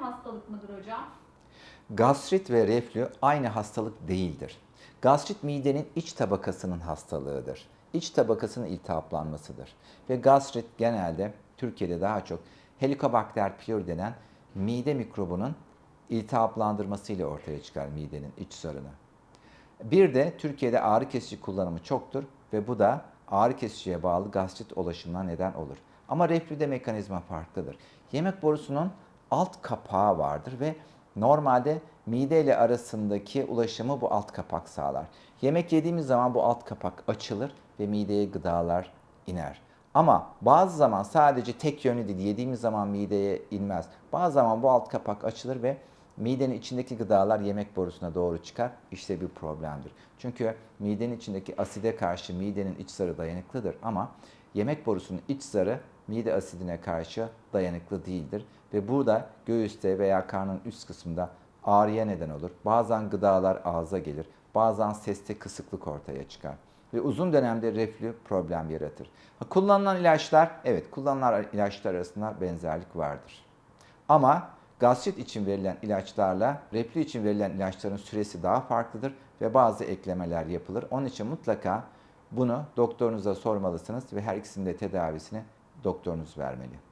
hastalık mıdır hocam? Gastrit ve reflü aynı hastalık değildir. Gastrit midenin iç tabakasının hastalığıdır. İç tabakasının iltihaplanmasıdır. Ve gastrit genelde Türkiye'de daha çok Helicobacter pylori denen mide mikrobunun iltihaplandırmasıyla ortaya çıkar midenin iç zarını. Bir de Türkiye'de ağrı kesici kullanımı çoktur ve bu da ağrı kesiciye bağlı gastrit ulaşımına neden olur. Ama reflüde mekanizma farklıdır. Yemek borusunun alt kapağı vardır ve normalde mide ile arasındaki ulaşımı bu alt kapak sağlar. Yemek yediğimiz zaman bu alt kapak açılır ve mideye gıdalar iner. Ama bazı zaman sadece tek yönlü değil, yediğimiz zaman mideye inmez. Bazı zaman bu alt kapak açılır ve midenin içindeki gıdalar yemek borusuna doğru çıkar. İşte bir problemdir. Çünkü midenin içindeki aside karşı midenin iç zarı dayanıklıdır ama yemek borusunun iç zarı mide asidine karşı dayanıklı değildir. Ve burada göğüste veya karnın üst kısmında ağrıya neden olur. Bazen gıdalar ağza gelir. Bazen seste kısıklık ortaya çıkar. Ve uzun dönemde reflü problem yaratır. Ha, Kullanılan ilaçlar, evet kullanılan ilaçlar arasında benzerlik vardır. Ama gastrit için verilen ilaçlarla reflü için verilen ilaçların süresi daha farklıdır ve bazı eklemeler yapılır. Onun için mutlaka bunu doktorunuza sormalısınız ve her ikisinin de tedavisini doktorunuz vermeli.